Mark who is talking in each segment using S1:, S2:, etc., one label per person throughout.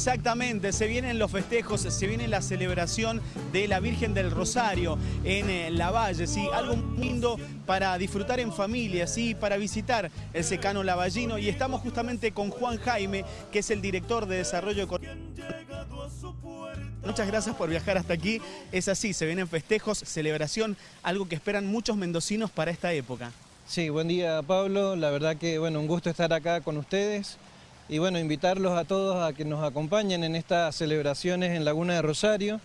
S1: Exactamente, se vienen los festejos, se viene la celebración de la Virgen del Rosario en eh, La Valle, ¿sí? algo lindo para disfrutar en familia, ¿sí? para visitar el secano lavallino y estamos justamente con Juan Jaime, que es el director de Desarrollo Económico. Muchas gracias por viajar hasta aquí, es así, se vienen festejos, celebración, algo que esperan muchos mendocinos para esta época.
S2: Sí, buen día Pablo, la verdad que bueno, un gusto estar acá con ustedes y bueno, invitarlos a todos a que nos acompañen en estas celebraciones en Laguna de Rosario.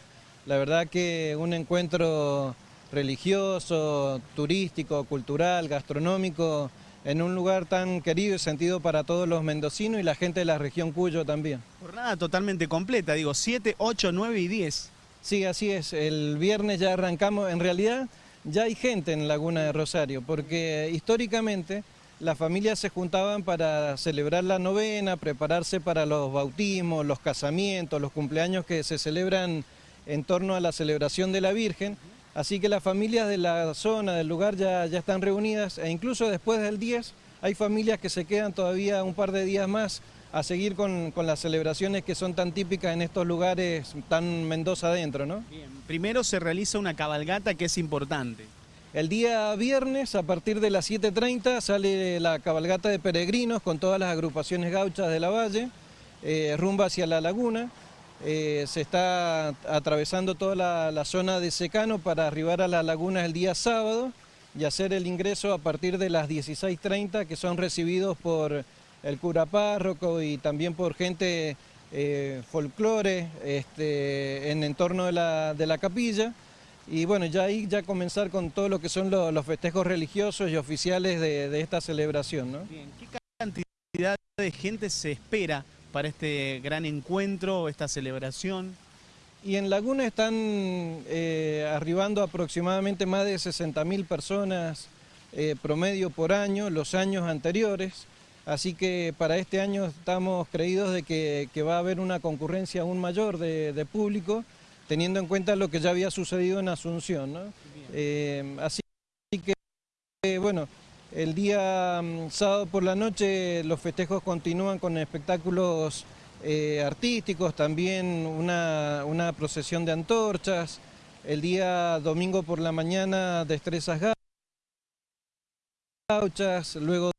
S2: La verdad que un encuentro religioso, turístico, cultural, gastronómico, en un lugar tan querido y sentido para todos los mendocinos y la gente de la región Cuyo también.
S1: Jornada totalmente completa, digo, 7, 8, 9 y 10.
S2: Sí, así es. El viernes ya arrancamos. En realidad ya hay gente en Laguna de Rosario, porque históricamente las familias se juntaban para celebrar la novena, prepararse para los bautismos, los casamientos, los cumpleaños que se celebran en torno a la celebración de la Virgen. Así que las familias de la zona, del lugar ya, están reunidas e incluso después del 10 hay familias que se quedan todavía un par de días más a seguir con, las celebraciones que son tan típicas en estos lugares tan Mendoza adentro, ¿no?
S1: Primero se realiza una cabalgata que es importante.
S2: El día viernes, a partir de las 7.30, sale la cabalgata de peregrinos con todas las agrupaciones gauchas de la valle, eh, rumba hacia la laguna. Eh, se está atravesando toda la, zona de secano para arribar a la laguna el día sábado y hacer el ingreso a partir de las 16.30, que son recibidos por el cura párroco y también por gente eh, folclore este, en entorno de la, de la capilla y bueno, ya ahí ya comenzar con todo lo que son los, festejos religiosos y oficiales de, esta celebración. ¿no?
S1: Bien, ¿qué cantidad de gente se espera para este gran encuentro, esta celebración?
S2: Y en Laguna están eh, arribando aproximadamente más de 60.000 personas eh, promedio por año, los años anteriores. Así que para este año estamos creídos de que, va a haber una concurrencia aún mayor de público teniendo en cuenta lo que ya había sucedido en Asunción. ¿no? Eh, así que, bueno, el día mm, sábado por la noche los festejos continúan con espectáculos eh, artísticos, también una, una, procesión de antorchas, el día domingo por la mañana destrezas gauchas, luego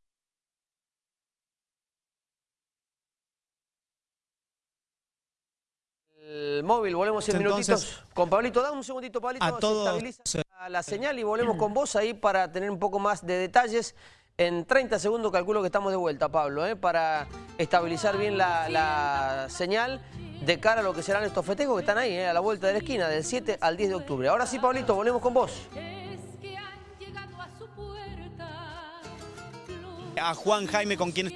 S3: móvil, volvemos en minutitos con Pablito. Dame un segundito, Pablito,
S1: a todos,
S3: estabiliza la señal y volvemos con vos ahí para tener un poco más de detalles. En 30 segundos calculo que estamos de vuelta, Pablo, ¿eh? para estabilizar bien la, señal de cara a lo que serán estos festejos que están ahí, ¿eh? a la vuelta de la esquina, del 7 al 10 de octubre. Ahora sí, Pablito, volvemos con vos.
S1: A Juan Jaime, con quien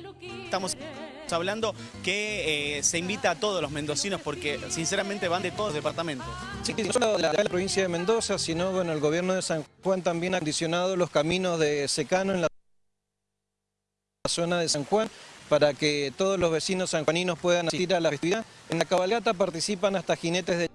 S1: hablando que eh, se invita a todos los mendocinos porque sinceramente van de todos los departamentos.
S2: Sí, no solo de la, provincia de Mendoza, sino bueno, el gobierno de San Juan también ha condicionado los caminos de secano en la zona de San Juan para que todos los vecinos sanjuaninos puedan asistir a la festividad. En la cabalgata participan hasta jinetes de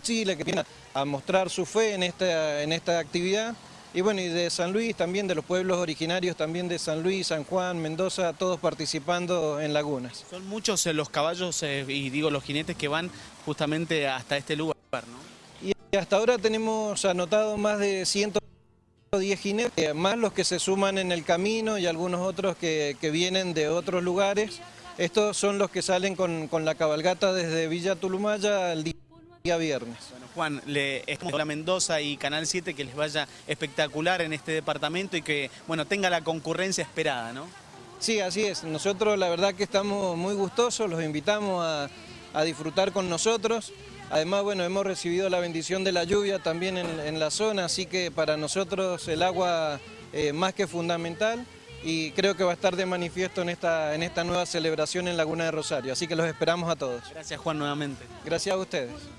S2: Chile que vienen a mostrar su fe en esta, en esta actividad y bueno, y de San Luis también, de los pueblos originarios también de San Luis, San Juan, Mendoza, todos participando en lagunas.
S1: Son muchos eh, los caballos eh, y digo los jinetes que van justamente hasta este lugar, ¿no?
S2: Y hasta ahora tenemos anotado más de 110 jinetes, más los que se suman en el camino y algunos otros que, vienen de otros lugares. Estos son los que salen con, con la cabalgata desde Villa Tulumaya al día viernes.
S1: Juan, le como la Mendoza y Canal 7 que les vaya espectacular en este departamento y que bueno tenga la concurrencia esperada, ¿no?
S2: Sí, así es. Nosotros la verdad que estamos muy gustosos, los invitamos a, disfrutar con nosotros. Además, bueno, hemos recibido la bendición de la lluvia también en, la zona, así que para nosotros el agua es más que fundamental y creo que va a estar de manifiesto en esta, en esta nueva celebración en Laguna de Rosario. Así que los esperamos a todos.
S1: Gracias Juan nuevamente.
S2: Gracias a ustedes.